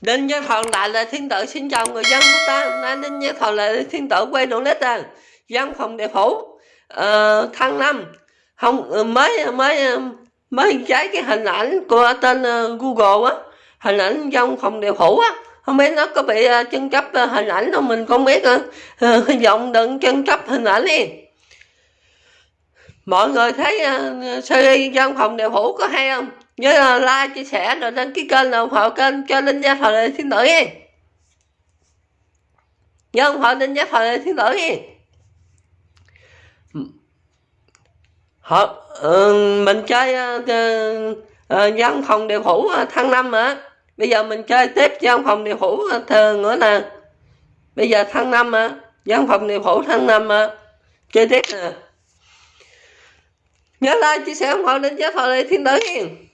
Đinh Văn thọ lại là thiên tử xin chào người dân của ta. Hôm nay Đinh Văn thọ lại là thiên tử quay đồ lít à. Văn phòng địa phủ. Uh, tháng năm. Không ờ, mới mới ờ, mới trái cái hình ảnh của tên uh, Google á. Hình ảnh dân phòng địa phủ á. Không biết nó có bị uh, chân chấp uh, hình ảnh không? Mình không biết nữa uh, hy vọng đừng chân chấp hình ảnh đi. Mọi người thấy uh, series văn phòng địa phủ có hay không? Nhớ là like chia sẻ rồi đăng ký kênh ủng hộ kênh cho linh gia thời thiên tử. Đi nhớ ủng hộ linh gia thời thiên tử. Đi họ ừ, mình chơi uh, uh, văn phòng điều phủ uh, tháng năm mà bây giờ mình chơi tiếp văn phòng điều phủ uh, thường nữa nè. Bây giờ tháng năm mà văn phòng điều phủ tháng năm mà chơi tiếp nè. Nhớ like chia sẻ ủng hộ đến giá thời thiên tử. hiền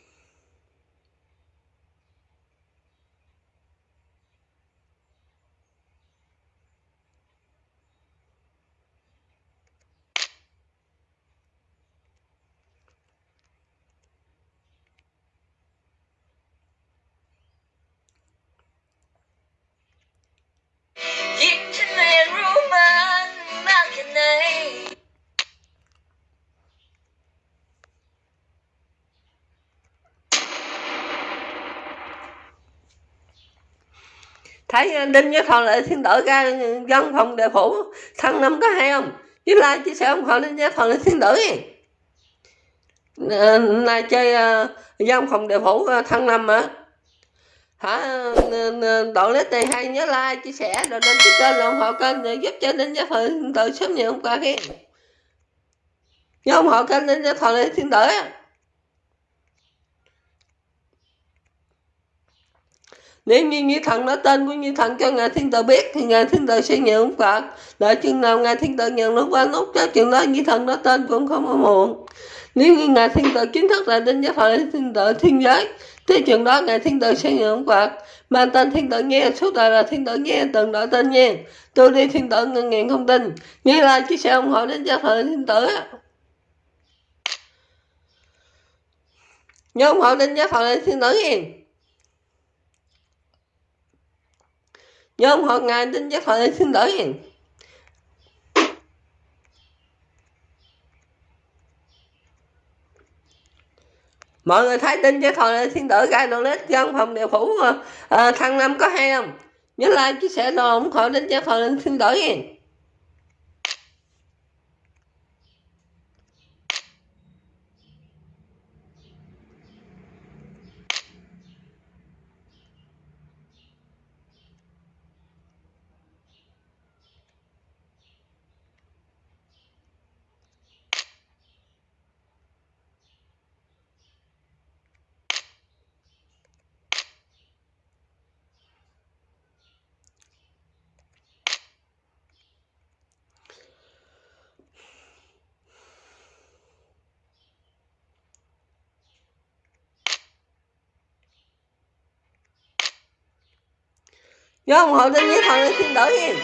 thấy đinh với thọ lại thiên tử ra văn phòng đề phủ thăng năm có hay không? Với like chia sẻ ủng hộ đinh với thọ lại thiên tử này ờ, chơi ờ, văn phòng đề phủ ờ, thăng năm á. Hả độ lết này hay nhớ like chia sẻ, rồi đăng ký kênh ủng hộ kênh để giúp cho đinh với thọ thiên tử sớm nhiều hôm qua kia nhớ ủng hộ kênh đến giá thọ thiên tử nếu như như thần nói tên của như thần cho ngài thiên tử biết thì ngài thiên tử sẽ nhận Phật. đợi chừng nào ngài thiên tử nhận lúc qua nút cho chừng đó như thần nói tên cũng không có muộn nếu như ngài thiên tử chính thức là đến giáo phật thiên tử thiên giới thì chừng đó ngài thiên tử sẽ nhận Phật. mà tên thiên tử nghe suốt đời là thiên tử nghe từng đổi tên nghe, tôi đi thiên tử ngân nghiện không tin nghe là chia sẻ ủng hộ đến giáo phật thiên tử nhớ ủng hộ đến giáo phật thiên tử nhớ nhóm họ ngài tin chắc hội xin lỗi mọi người thấy tin chắc hội xin lỗi gai đồ lít trong phòng điều phủ à, thằng năm có hay không? Nhớ like chia sẻ đồ ủng hộ đến chắc hội xin lỗi nhớ ủng hộ kênh với thằng xin tử hiền.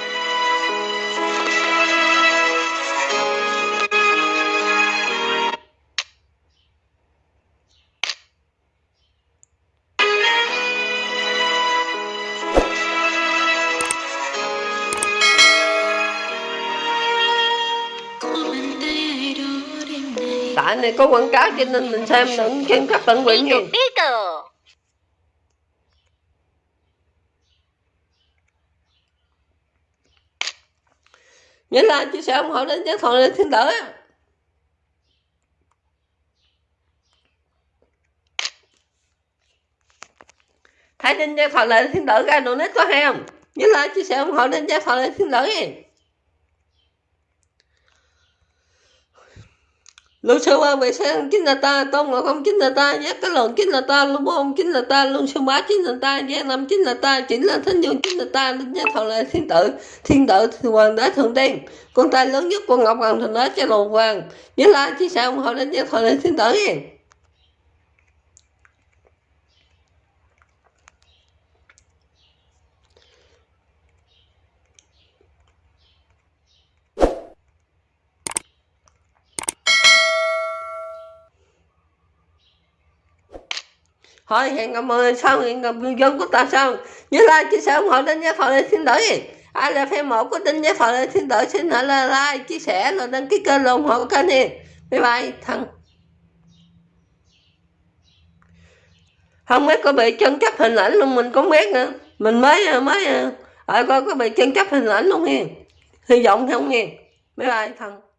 Tại này có quảng cáo cho nên mình xem đừng xem các tận nguyện nhiều nhớ like chia sẻ ủng hộ đến giáo thọ lên thiên tử thấy trên giáo thọ lên thiên tử ra đồ nít có hay không? Nhớ like chia sẻ ủng hộ đến giáo thọ lên thiên tử lúc xưa ba về sang chính là ta, tôn ngộ không chính là ta, giác cái lần chính là ta, lưu bố chính là ta, luôn sư bá chính là ta, giác năm chính là ta, chính là thánh dương chính là ta, linh giác thọ là thiên tử, thiên tử hoàng đế thượng tiên, con trai lớn nhất của ngọc hoàng Thượng đế cho đồ hoàng, nhớ là chỉ sao ủng hộ linh thọ là thiên tử. Thôi hẹn gặp mọi người sau hẹn gặp người dân của ta sau nhớ like chia sẻ ủng hộ đến giá phật lên xin đổi ai là fan một của tin giá phật lên xin đổi xin hãy là like chia sẻ rồi đăng ký kênh ủng hộ kênh này. bye bye, thằng. Không biết có bị chân chấp hình ảnh luôn mình cũng biết nữa. Mình mới mới ở coi có bị chân chấp hình ảnh luôn nha hy vọng không? Nha bye bye, thằng.